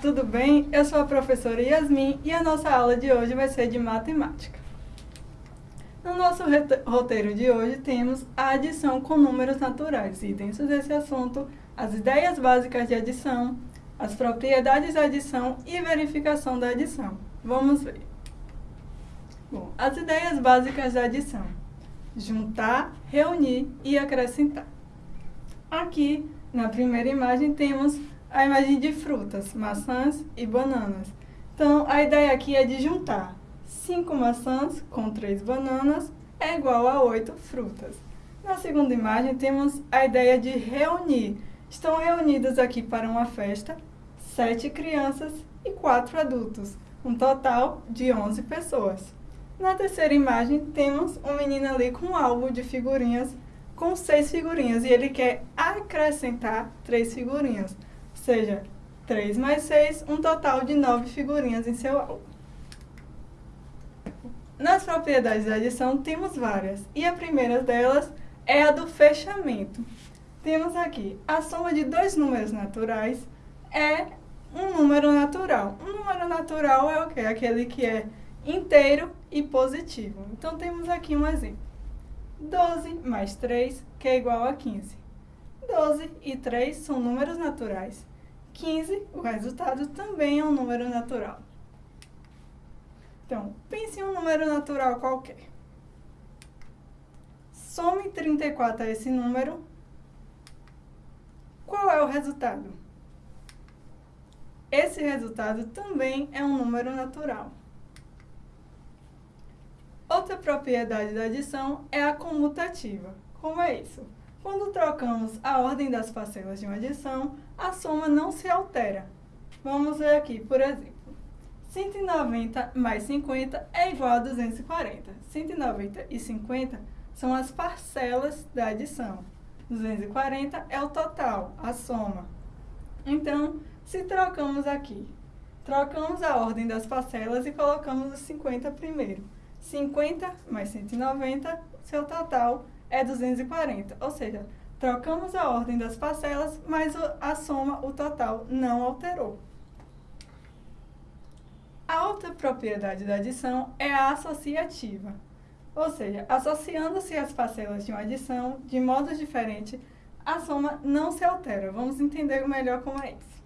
tudo bem? Eu sou a professora Yasmin e a nossa aula de hoje vai ser de matemática. No nosso roteiro de hoje temos a adição com números naturais e dentro desse assunto as ideias básicas de adição, as propriedades da adição e verificação da adição. Vamos ver. Bom, as ideias básicas da adição. Juntar, reunir e acrescentar. Aqui, na primeira imagem, temos a imagem de frutas, maçãs e bananas. Então, a ideia aqui é de juntar 5 maçãs com 3 bananas é igual a 8 frutas. Na segunda imagem, temos a ideia de reunir. Estão reunidas aqui para uma festa 7 crianças e 4 adultos, um total de 11 pessoas. Na terceira imagem, temos um menino ali com um álbum de figurinhas com 6 figurinhas e ele quer acrescentar 3 figurinhas seja, 3 mais 6, um total de 9 figurinhas em seu álbum. Nas propriedades da adição temos várias, e a primeira delas é a do fechamento. Temos aqui, a soma de dois números naturais é um número natural. Um número natural é o quê? Aquele que é inteiro e positivo. Então, temos aqui um exemplo. 12 mais 3, que é igual a 15. 12 e 3 são números naturais. 15, o resultado também é um número natural. Então, pense em um número natural qualquer. Some 34 a esse número. Qual é o resultado? Esse resultado também é um número natural. Outra propriedade da adição é a comutativa. Como é isso? Quando trocamos a ordem das parcelas de uma adição, a soma não se altera. Vamos ver aqui, por exemplo. 190 mais 50 é igual a 240. 190 e 50 são as parcelas da adição. 240 é o total, a soma. Então, se trocamos aqui, trocamos a ordem das parcelas e colocamos os 50 primeiro. 50 mais 190, seu total é 240, ou seja, trocamos a ordem das parcelas, mas a soma, o total, não alterou. A outra propriedade da adição é a associativa, ou seja, associando-se as parcelas de uma adição de modo diferente, a soma não se altera. Vamos entender melhor como é isso.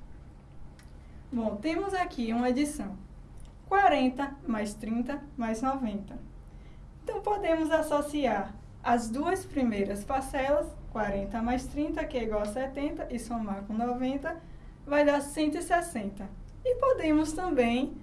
Bom, temos aqui uma adição. 40 mais 30 mais 90. Então, podemos associar as duas primeiras parcelas, 40 mais 30, que é igual a 70, e somar com 90, vai dar 160. E podemos também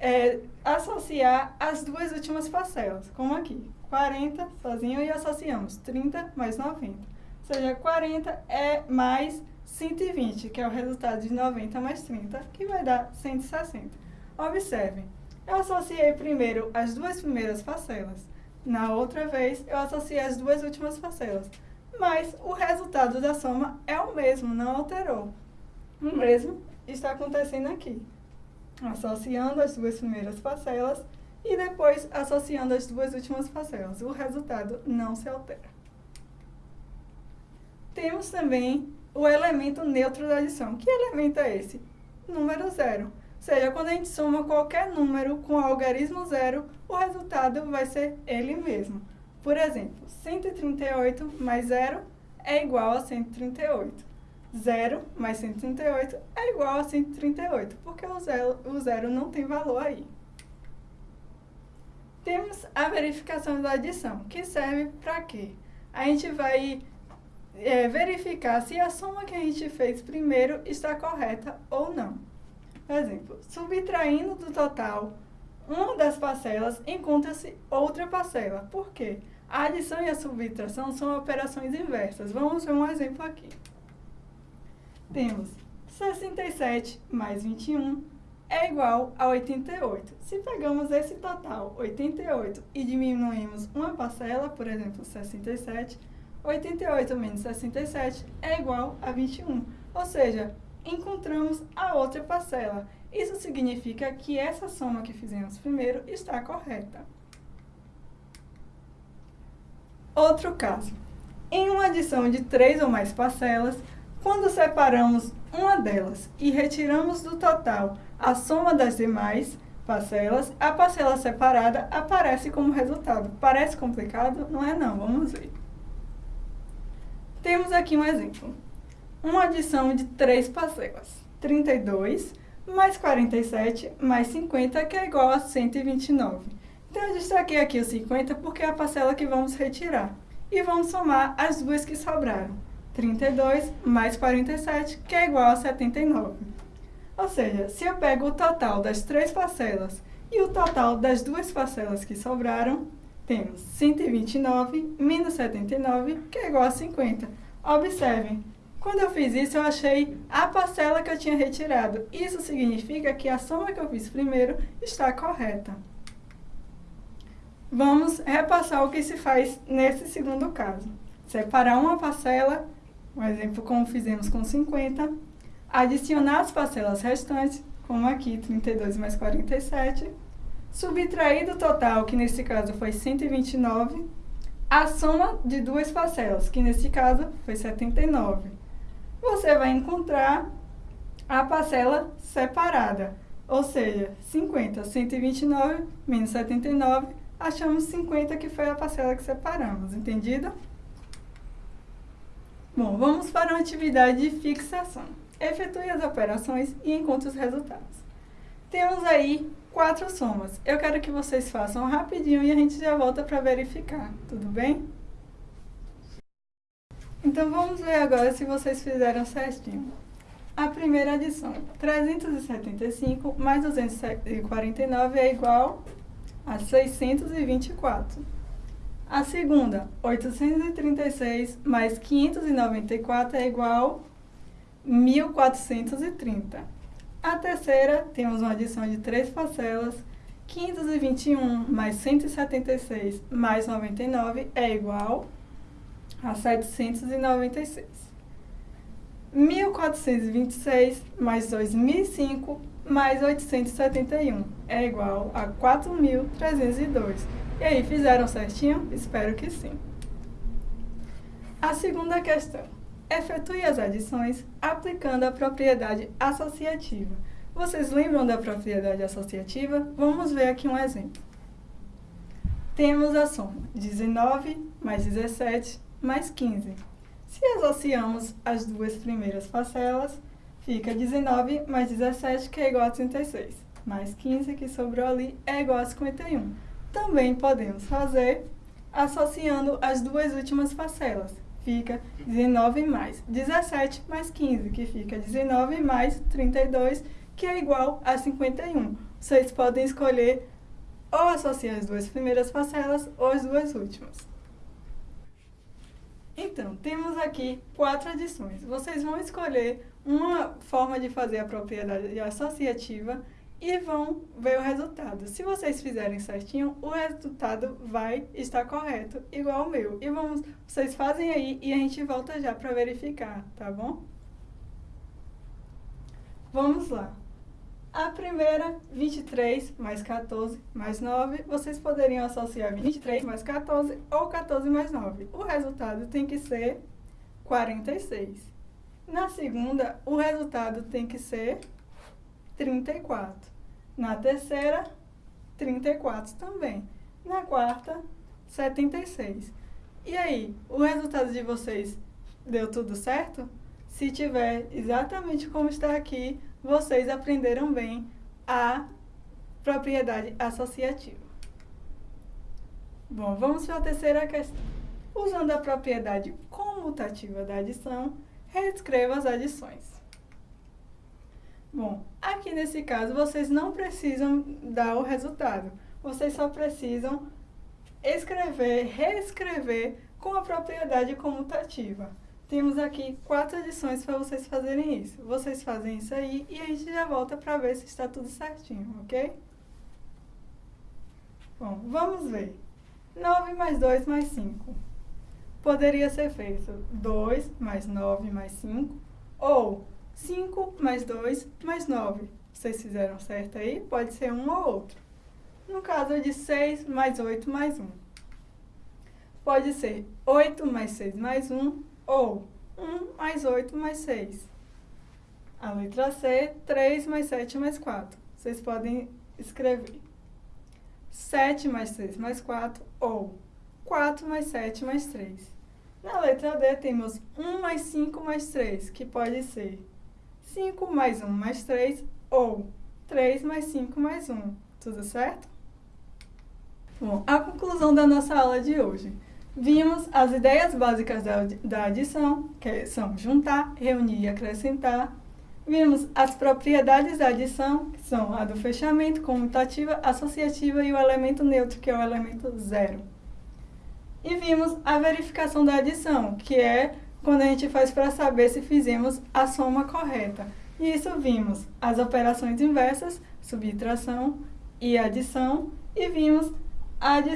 é, associar as duas últimas parcelas, como aqui, 40 sozinho e associamos 30 mais 90. Ou seja, 40 é mais 120, que é o resultado de 90 mais 30, que vai dar 160. Observem, eu associei primeiro as duas primeiras parcelas, na outra vez, eu associei as duas últimas parcelas. Mas o resultado da soma é o mesmo, não alterou. O mesmo está acontecendo aqui. Associando as duas primeiras parcelas e depois associando as duas últimas parcelas. O resultado não se altera. Temos também o elemento neutro da adição. Que elemento é esse? Número zero seja, quando a gente soma qualquer número com algarismo zero, o resultado vai ser ele mesmo. Por exemplo, 138 mais zero é igual a 138. Zero mais 138 é igual a 138, porque o zero, o zero não tem valor aí. Temos a verificação da adição, que serve para quê? A gente vai é, verificar se a soma que a gente fez primeiro está correta ou não. Exemplo, subtraindo do total uma das parcelas, encontra-se outra parcela. Por quê? A adição e a subtração são operações inversas. Vamos ver um exemplo aqui. Temos 67 mais 21 é igual a 88. Se pegamos esse total, 88, e diminuímos uma parcela, por exemplo, 67, 88 menos 67 é igual a 21. Ou seja, encontramos a outra parcela. Isso significa que essa soma que fizemos primeiro está correta. Outro caso. Em uma adição de três ou mais parcelas, quando separamos uma delas e retiramos do total a soma das demais parcelas, a parcela separada aparece como resultado. Parece complicado? Não é não, vamos ver. Temos aqui um exemplo. Uma adição de três parcelas. 32 mais 47 mais 50, que é igual a 129. Então, eu destaquei aqui o 50 porque é a parcela que vamos retirar. E vamos somar as duas que sobraram. 32 mais 47, que é igual a 79. Ou seja, se eu pego o total das três parcelas e o total das duas parcelas que sobraram, temos 129 menos 79, que é igual a 50. Observem, quando eu fiz isso, eu achei a parcela que eu tinha retirado. Isso significa que a soma que eu fiz primeiro está correta. Vamos repassar o que se faz nesse segundo caso. Separar uma parcela, um exemplo como fizemos com 50, adicionar as parcelas restantes, como aqui 32 mais 47, subtrair do total, que nesse caso foi 129, a soma de duas parcelas, que nesse caso foi 79. Você vai encontrar a parcela separada, ou seja, 50, 129 menos 79 achamos 50 que foi a parcela que separamos, entendido? Bom, vamos para uma atividade de fixação. Efetue as operações e encontre os resultados. Temos aí quatro somas. Eu quero que vocês façam rapidinho e a gente já volta para verificar, tudo bem? Então, vamos ver agora se vocês fizeram certinho. A primeira adição, 375 mais 249 é igual a 624. A segunda, 836 mais 594 é igual a 1430. A terceira, temos uma adição de três parcelas, 521 mais 176 mais 99 é igual a 796. 1426 mais 2005 mais 871 é igual a 4.302. E aí, fizeram certinho? Espero que sim. A segunda questão. Efetue as adições aplicando a propriedade associativa. Vocês lembram da propriedade associativa? Vamos ver aqui um exemplo. Temos a soma 19 mais 17 mais 15. Se associamos as duas primeiras parcelas, fica 19 mais 17, que é igual a 36. Mais 15, que sobrou ali, é igual a 51. Também podemos fazer associando as duas últimas parcelas. Fica 19 mais 17 mais 15, que fica 19 mais 32, que é igual a 51. Vocês podem escolher ou associar as duas primeiras parcelas ou as duas últimas. Então, temos aqui quatro adições. Vocês vão escolher uma forma de fazer a propriedade associativa e vão ver o resultado. Se vocês fizerem certinho, o resultado vai estar correto, igual o meu. E vamos, vocês fazem aí e a gente volta já para verificar, tá bom? Vamos lá. A primeira, 23 mais 14 mais 9, vocês poderiam associar 23 mais 14 ou 14 mais 9. O resultado tem que ser 46. Na segunda, o resultado tem que ser 34. Na terceira, 34 também. Na quarta, 76. E aí, o resultado de vocês deu tudo certo? Se tiver exatamente como está aqui, vocês aprenderam bem a propriedade associativa. Bom, vamos para a terceira questão. Usando a propriedade comutativa da adição, reescreva as adições. Bom, aqui nesse caso, vocês não precisam dar o resultado. Vocês só precisam escrever, reescrever com a propriedade comutativa. Temos aqui quatro adições para vocês fazerem isso. Vocês fazem isso aí e a gente já volta para ver se está tudo certinho, ok? Bom, vamos ver. 9 mais 2 mais 5 poderia ser feito 2 mais 9 mais 5 ou 5 mais 2 mais 9. Vocês fizeram certo aí? Pode ser um ou outro. No caso de 6 mais 8 mais 1. Pode ser 8 mais 6 mais 1 ou 1 mais 8 mais 6. A letra C, 3 mais 7 mais 4. Vocês podem escrever 7 mais 6 mais 4 ou 4 mais 7 mais 3. Na letra D temos 1 mais 5 mais 3, que pode ser 5 mais 1 mais 3 ou 3 mais 5 mais 1. Tudo certo? Bom, a conclusão da nossa aula de hoje. Vimos as ideias básicas da, da adição, que são juntar, reunir e acrescentar. Vimos as propriedades da adição, que são a do fechamento, comutativa, associativa e o elemento neutro, que é o elemento zero. E vimos a verificação da adição, que é quando a gente faz para saber se fizemos a soma correta. E isso vimos as operações inversas, subtração e adição, e vimos a adição.